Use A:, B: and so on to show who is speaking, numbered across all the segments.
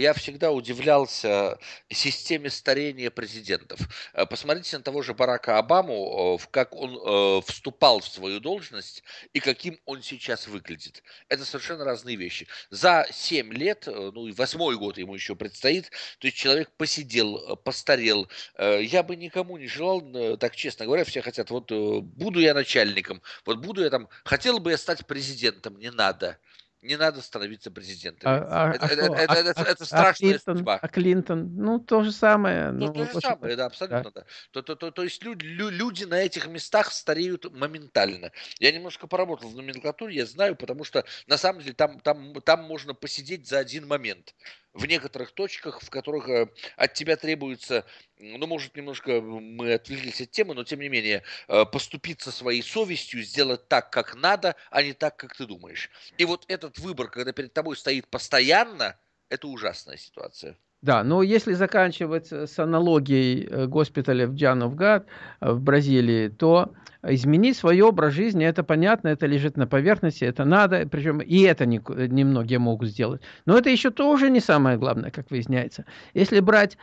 A: я всегда удивлялся системе старения президентов. Э, посмотрите на того же Барака Обаму, как он вступал в свою должность и каким он сейчас выглядит. Это совершенно разные вещи. За 7 лет, ну и восьмой год ему еще предстоит, то есть человек посидел, постарел. Я бы никому не желал, так честно говоря, все хотят, вот буду я начальником, вот буду я там, хотел бы я стать президентом, не надо. Не надо становиться президентом.
B: А, а,
A: это,
B: а
A: это,
B: что?
A: это,
B: А,
A: это,
B: а,
A: это
B: а
A: страшная
B: Клинтон?
A: судьба.
B: А Клинтон? Ну, то же самое.
A: Ну,
B: Ну,
A: то же
B: общем-то,
A: самое, да,
B: да.
A: абсолютно, да. То, то, то, то есть люди, люди на этих местах стареют моментально. Я немножко поработал в номенклатуре, я знаю, потому что на самом деле там, там, там можно посидеть за один момент. В некоторых точках, в которых э, от тебя требуется, ну, может, немножко мы отвлеклись от темы, но тем не менее, э, поступиться своей совестью, сделать так, как надо, а не так, как ты думаешь. И вот этот выбор, когда перед тобой стоит постоянно, это ужасная ситуация.
B: Да, но если заканчивать э, с аналогией э, госпиталя в Джановгад э, в Бразилии, то изменить свой образ жизни, это понятно, это лежит на поверхности, это надо, причем и это не, немногие могут сделать. Но это еще тоже не самое главное, как выясняется. Если брать,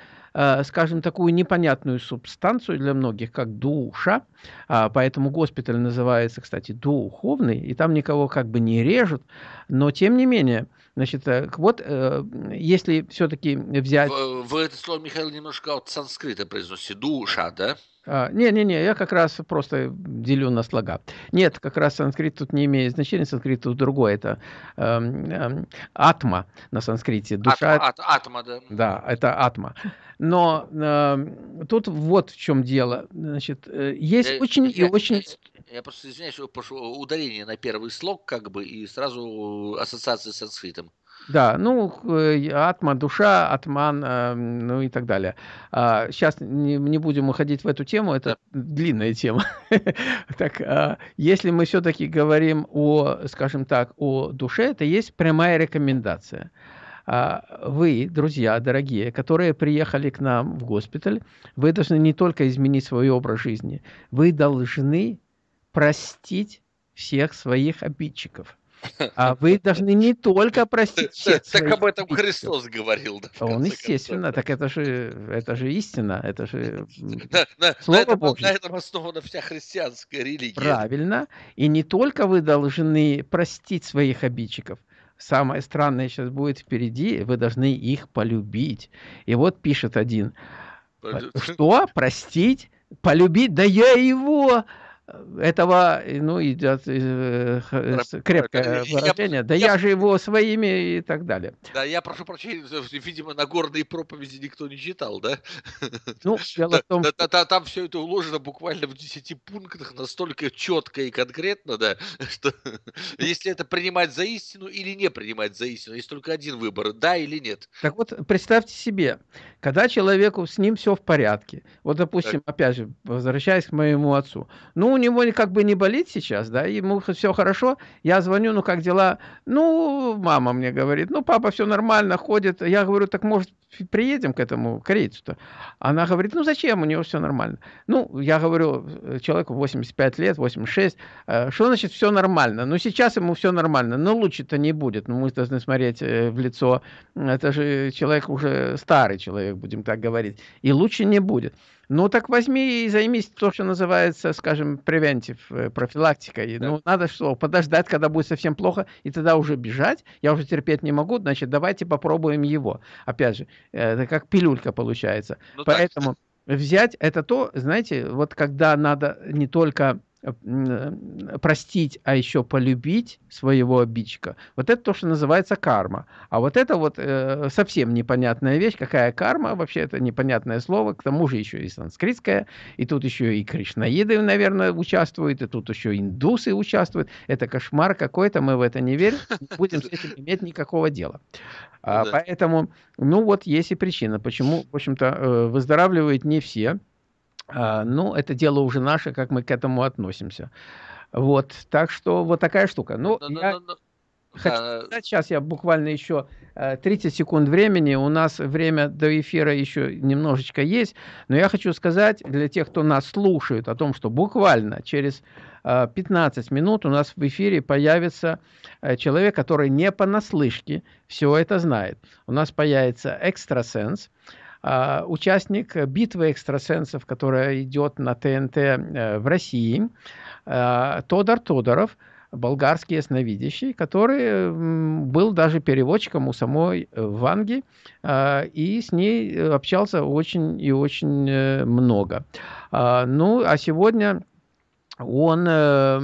B: скажем, такую непонятную субстанцию для многих, как душа, а, поэтому госпиталь называется, кстати, духовный, и там никого как бы не режут, но тем не менее, значит, э, вот э, если все-таки взять...
A: Вы, вы это слово, Михаил, немножко от санскрита произносите. Душа, да?
B: А, Не-не-не, я как раз просто делю на слога. Нет, как раз санскрит тут не имеет значения, санскрит тут другое. Это эм, эм, атма на санскрите. Душа,
A: Атма, ат- атма, да.
B: да, это атма. Но эм, тут вот в чем дело. Значит, э, есть
A: Э,
B: очень и
A: я,
B: очень...
A: я просто извиняюсь, ударение на первый слог, как бы, и сразу ассоциация с санскритом.
B: Да, ну, э, атма, душа, атман, э, ну и так далее. А, Сейчас не, не будем уходить в эту тему, это длинная тема. Так, а, если мы все-таки говорим о, скажем так, о душе, это есть прямая рекомендация. А, Вы, друзья дорогие, которые приехали к нам в госпиталь, вы должны не только изменить свой образ жизни, вы должны простить всех своих обидчиков. А вы должны не только простить всех
A: Так об этом. Христос говорил, да,
B: Он, естественно, так это же, это же истина, это же
A: На, на- на
B: Слово
A: этом,
B: Божье.
A: на этом основана вся христианская религия.
B: правильно. И не только вы должны простить своих обидчиков, самое странное сейчас будет впереди, вы должны их полюбить. И вот пишет один, что, простить, полюбить, да я его, этого, ну, идет э, с- крепкое
A: Я-
B: выражение, да
A: я-
B: я же его своими и так далее.
A: Да, я прошу прощения, видимо, Нагорные проповеди никто не читал, да?
B: Ну, дело
A: Да,
B: в том,
A: да, да, да, там все это уложено буквально в 10 пунктах, настолько четко и конкретно, да, что если это принимать за истину или не принимать за истину, есть только один выбор, да или нет.
B: Так вот, представьте себе, когда человеку с ним все в порядке, вот, допустим, опять же, возвращаясь к моему отцу, ну, у него как бы не болит сейчас, да, ему все хорошо, я звоню, ну, как дела? Ну, мама мне говорит, ну, папа все нормально, ходит. Я говорю, так, может, приедем к этому корейцу-то? Она говорит, ну, зачем, у него все нормально. Ну, я говорю, э, человеку 85 лет, 86, э, что значит все нормально? Ну, сейчас ему все нормально, но лучше-то не будет. Ну, мы должны смотреть э, в лицо, это же человек уже старый человек, будем так говорить, и лучше не будет. Ну, так возьми и займись то, что называется, скажем, превентив, э, профилактикой.
A: Да.
B: Ну, надо что, подождать, когда будет совсем плохо, и тогда уже бежать. Я уже терпеть не могу, значит, давайте попробуем его. Опять же, э, это как пилюлька получается.
A: Ну, так,
B: Поэтому взять это то, знаете, вот когда надо не только простить, а еще полюбить своего обидчика. Вот это то, что называется карма. А вот это вот э, совсем непонятная вещь. Какая карма? Вообще это непонятное слово. К тому же еще и санскритское. И тут еще и кришнаиды, наверное, участвуют. И тут еще индусы участвуют. Это кошмар какой-то. Мы в это не верим. Не будем с этим иметь никакого дела. А,
A: Да.
B: Поэтому, ну вот есть и причина, почему, в общем-то, э, выздоравливают не все. А, Ну, это дело уже наше, как мы к этому относимся. Вот, так что вот такая штука. Ну,
A: но- но-
B: я-
A: но- но-
B: хочу сказать, сейчас я буквально еще 30 секунд времени, у нас время до эфира еще немножечко есть, но я хочу сказать для тех, кто нас слушает, о том, что буквально через 15 минут у нас в эфире появится человек, который не понаслышке все это знает. У нас появится экстрасенс, участник битвы экстрасенсов, которая идет на ТНТ в России, Тодор Тодоров – болгарский ясновидящий, который был даже переводчиком у самой э, Ванги, а, и с ней общался очень и очень э, много. А, ну, а сегодня он э,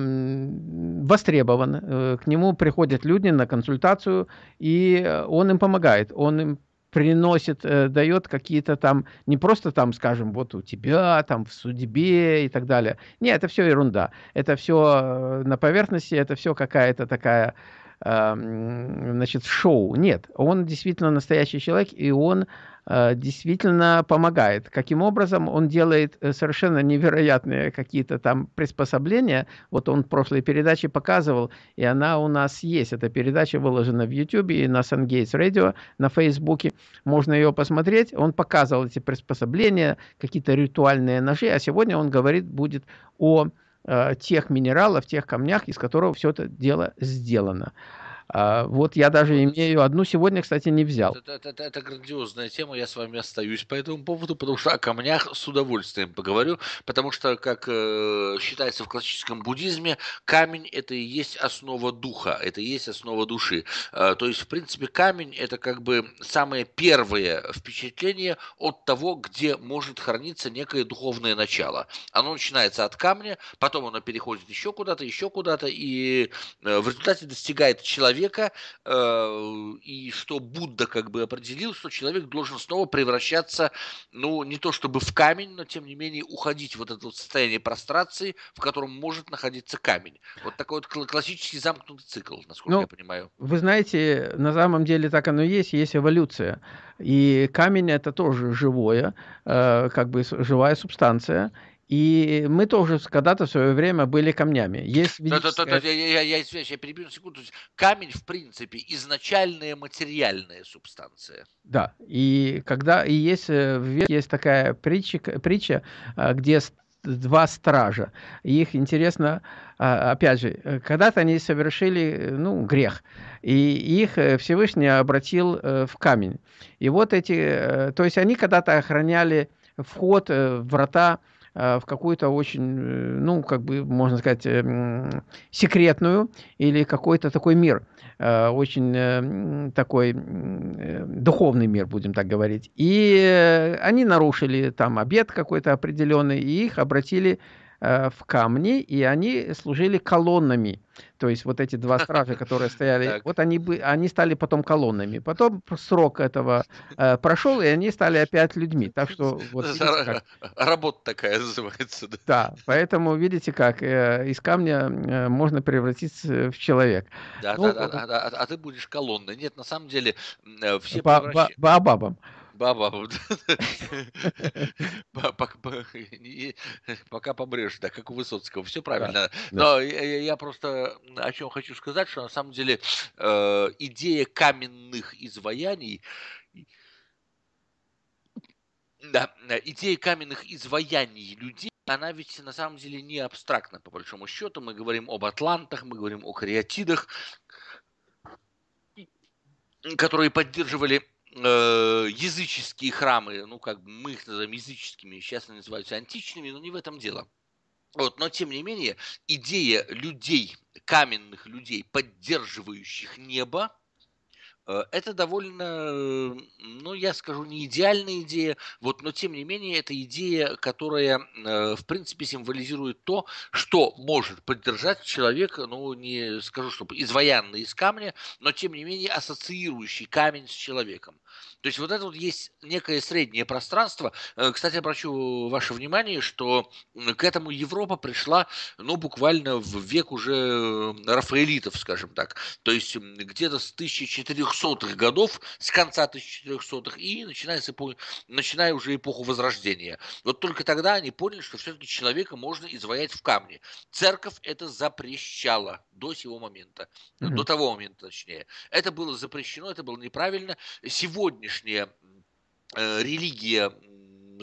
B: востребован, к нему приходят люди на консультацию, и он им помогает, он им приносит, э, дает какие-то там, не просто там, скажем, вот у тебя, там в судьбе и так далее. Нет, это все ерунда. Это все э, на поверхности, это все какая-то такая, значит, шоу. Нет, он действительно настоящий человек, и он Э, действительно помогает. Каким образом он делает э, совершенно невероятные какие-то там приспособления. Вот он в прошлой передаче показывал, и она у нас есть. Эта передача выложена в YouTube и на SunGates Radio, на Фейсбуке. Можно ее посмотреть. Он показывал эти приспособления, какие-то ритуальные ножи, а сегодня он говорит будет о тех минералах, тех камнях, из которых все это дело сделано. А, вот я даже имею одну сегодня, кстати, не взял.
A: Это, это, это, это грандиозная тема, я с вами остаюсь по этому поводу, потому что о камнях с удовольствием поговорю, потому что, как э, считается в классическом буддизме, камень это и есть основа духа, это и есть основа души. Э, то есть, в принципе, камень это как бы самое первое впечатление от того, где может храниться некое духовное начало. Оно начинается от камня, потом оно переходит еще куда-то, еще куда-то, и э, в результате достигает человека человека, э, и что Будда как бы определил, что человек должен снова превращаться, ну, не то чтобы в камень, но тем не менее уходить в вот это вот состояние прострации, в котором может находиться камень. Вот такой вот классический замкнутый цикл, насколько ну, я понимаю.
B: Вы знаете, на самом деле так оно и есть, есть эволюция. И камень это тоже живое, э, как бы живая субстанция. И мы тоже когда-то в свое время были камнями. Есть
A: ведическая... да, да, да, я, я, я, я, я перебью на секунду. Камень, в принципе, изначальная материальная субстанция.
B: Да, и когда и есть, э, есть такая притча, притча, э, где два стража. Их интересно, а, опять же, э, когда-то они совершили ну, грех, и их Всевышний обратил в камень. И вот эти, то есть они когда-то охраняли вход, врата Э, в какую-то очень, э, ну, как бы, можно сказать, эм, секретную или какой-то такой мир, э, очень такой духовный мир, будем так говорить. И они нарушили там обед какой-то определенный, и их обратили в камни, и они служили колоннами. То есть вот эти два стража, которые стояли, вот они, бы, они стали потом колоннами. Потом срок этого э, прошел, и они стали опять людьми. Так что вот
A: видите, как... работа такая называется.
B: Да, да поэтому видите, как э, из камня э, можно превратиться в человека.
A: Да, ну, да, да, да, а, а ты будешь колонной. Нет, на самом деле э, все по, превращ...
B: по, Баобабом.
A: Баба, пока помрешь, да, как у Высоцкого, все правильно. Но я просто о чем хочу сказать, что на самом деле э, идея каменных изваяний да, идея каменных изваяний людей, она ведь на самом деле не абстрактна, по большому счету. Мы говорим об атлантах, мы говорим о кариатидах, которые поддерживали э, языческие храмы, ну, как мы их называем языческими, сейчас они называются античными, но не в этом дело. Вот, но тем не менее, идея людей, каменных людей, поддерживающих небо, это довольно, ну, я скажу, не идеальная идея, вот, но тем не менее это идея, которая, э, в принципе, символизирует то, что может поддержать человека, ну, не скажу, чтобы изваянный из камня, но тем не менее ассоциирующий камень с человеком. То есть вот это вот есть некое среднее пространство. Э, кстати, обращу ваше внимание, что к этому Европа пришла, ну, буквально в век уже Рафаэлитов, скажем так. То есть где-то с 1400 1400-х годов, с конца 1400-х, и начиная, с эпохи, начиная уже эпоху Возрождения. Вот только тогда они поняли, что все-таки человека можно изваять в камне. Церковь это запрещала до сего момента, mm-hmm. до того момента точнее. Это было запрещено, это было неправильно. Сегодняшняя э, религия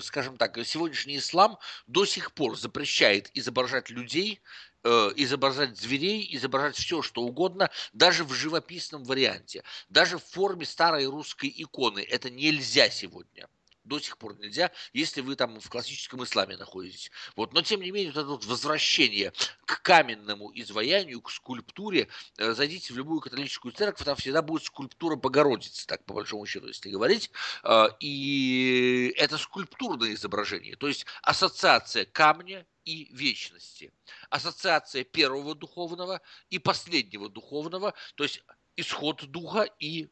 A: скажем так, сегодняшний ислам до сих пор запрещает изображать людей, изображать зверей, изображать все, что угодно, даже в живописном варианте, даже в форме старой русской иконы. Это нельзя сегодня до сих пор нельзя, если вы там в классическом исламе находитесь. Вот. Но, тем не менее, вот это вот возвращение к каменному изваянию, к скульптуре, э, зайдите в любую католическую церковь, там всегда будет скульптура Богородицы, так по большому счету, если говорить. Э, и это скульптурное изображение, то есть ассоциация камня и вечности. Ассоциация первого духовного и последнего духовного, то есть исход духа и э,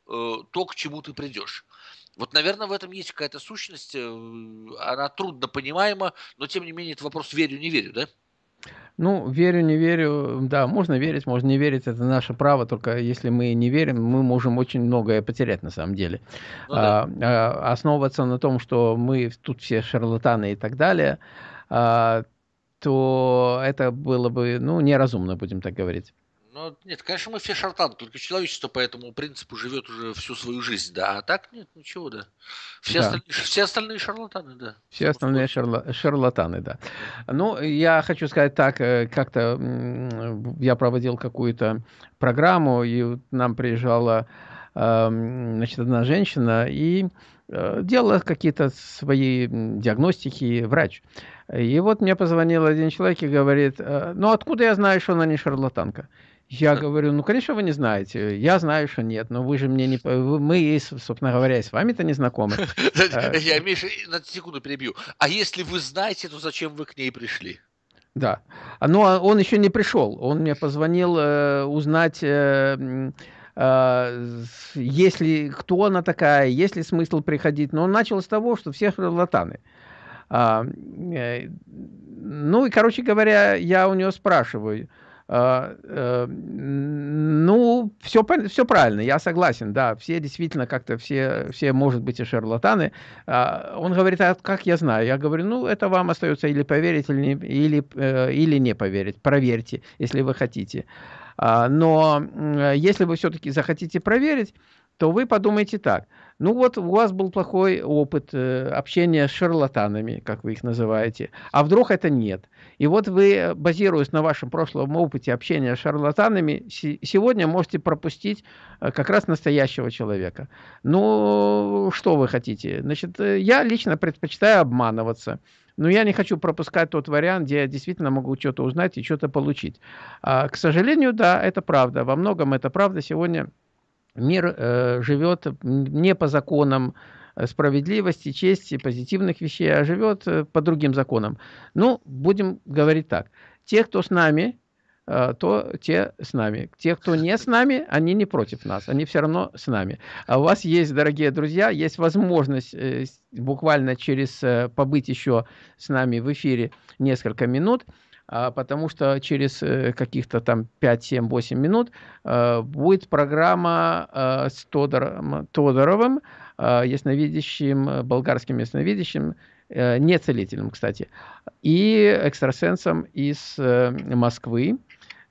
A: то, к чему ты придешь. Вот, наверное, в этом есть какая-то сущность, э, она трудно понимаема, но тем не менее это вопрос верю, не верю, да?
B: Ну, верю, не верю, да, можно верить, можно не верить, это наше право, только если мы не верим, мы можем очень многое потерять на самом деле. Ну, да. а, а, основываться на том, что мы тут все шарлатаны и так далее, а, то это было бы, ну, неразумно, будем так говорить.
A: Ну, нет, конечно, мы все шартаны, только человечество по этому принципу живет уже всю свою жизнь, да, а так нет, ничего, да. Все, да. Остальные, все остальные шарлатаны, да.
B: Все остальные шарла, шарлатаны, да. Ну, я хочу сказать так, э, как-то я проводил какую-то программу, и нам приезжала, значит, одна женщина, и э, делала какие-то свои диагностики, врач. И вот мне позвонил один человек и говорит, «Э, ну откуда я знаю, что она не шарлатанка? Я говорю, ну, конечно, вы не знаете. Я знаю, что нет, но вы же мне не... Мы, собственно говоря, с вами-то не знакомы.
A: Э, я, Миша, на секунду перебью. А если вы знаете, то зачем вы к ней пришли?
B: Да. Но он еще не пришел. Он мне позвонил э, узнать, э, э, если кто она такая, есть ли смысл приходить. Но он начал с того, что все шарлатаны. А, э, ну и, короче говоря, я у него спрашиваю, а, э, ну, все, все правильно, я согласен, да, все действительно как-то, все, все, может быть, и шарлатаны. А, он говорит, а как я знаю? Я говорю, ну, это вам остается или поверить, или или, э, или не поверить. Проверьте, если вы хотите. А, но если вы все-таки захотите проверить, то вы подумайте так – ну вот у вас был плохой опыт э, общения с шарлатанами, как вы их называете, а вдруг это нет. И вот вы, базируясь на вашем прошлом опыте общения с шарлатанами, сегодня можете пропустить э, как раз настоящего человека. Ну, что вы хотите? Значит, э, я лично предпочитаю обманываться. Но я не хочу пропускать тот вариант, где я действительно могу что-то узнать и что-то получить. А, к сожалению, да, это правда. Во многом это правда. Сегодня мир э, живет не по законам э, справедливости, чести, позитивных вещей, а живет э, по другим законам. Ну, будем говорить так. Те, кто с нами, то те с нами. Те, кто не с нами, они не против нас, они все равно с нами. А у вас есть, дорогие друзья, есть возможность буквально через побыть еще с нами в эфире несколько минут – потому что через э, каких-то там 5, 7, 8 минут э, будет программа э, с Тодором, Тодоровым, ясновидящим, болгарским ясновидящим, не целителем, кстати, и экстрасенсом из Москвы.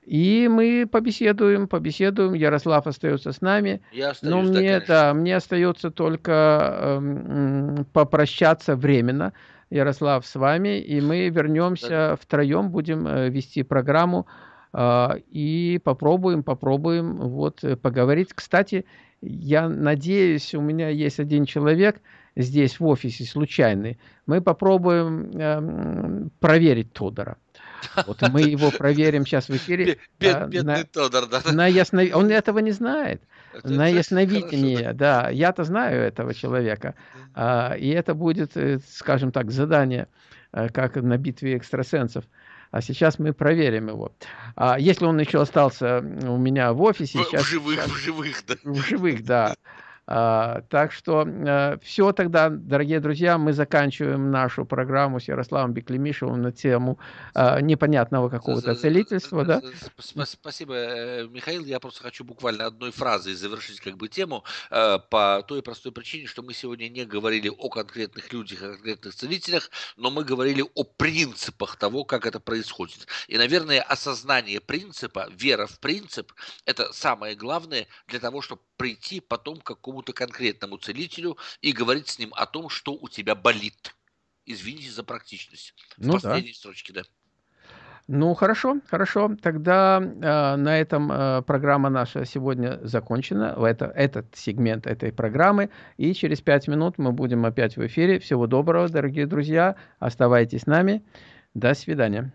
B: И мы побеседуем, побеседуем. Ярослав остается с нами. Я остаюсь, Но мне, да, да, мне остается только э, попрощаться временно Ярослав, с вами, и мы вернемся да. втроем, будем э, вести программу а, и попробуем, попробуем вот э, поговорить. Кстати, я надеюсь, у меня есть один человек здесь в офисе случайный. Мы попробуем э, проверить Тодора. Вот мы его проверим сейчас в эфире. Бедный на, Тодор, да. На ясно... Он этого не знает. Это на ясновидение, хорошо, да. Я-то знаю этого человека. А, и это будет, э, скажем так, задание, э, как на битве экстрасенсов. А сейчас мы проверим его. А если он еще остался у меня в офисе... В,
A: сейчас, в живых, сейчас, в живых, да.
B: В живых, да. А, так что а, все тогда, дорогие друзья, мы заканчиваем нашу программу с Ярославом Беклемишевым на тему а, непонятного какого-то целительства. Да?
A: Спасибо, э, Михаил. Я просто хочу буквально одной фразой завершить как бы тему э, по той простой причине, что мы сегодня не говорили о конкретных людях, о конкретных целителях, но мы говорили о принципах того, как это происходит. И, наверное, осознание принципа, вера в принцип, это самое главное для того, чтобы прийти потом к какому-то конкретному целителю и говорить с ним о том, что у тебя болит. Извините за практичность. В ну, последней да. строчке, да.
B: Ну, хорошо, хорошо. Тогда э, на этом э, программа наша сегодня закончена. Это, этот сегмент этой программы. И через пять минут мы будем опять в эфире. Всего доброго, дорогие друзья. Оставайтесь с нами. До свидания.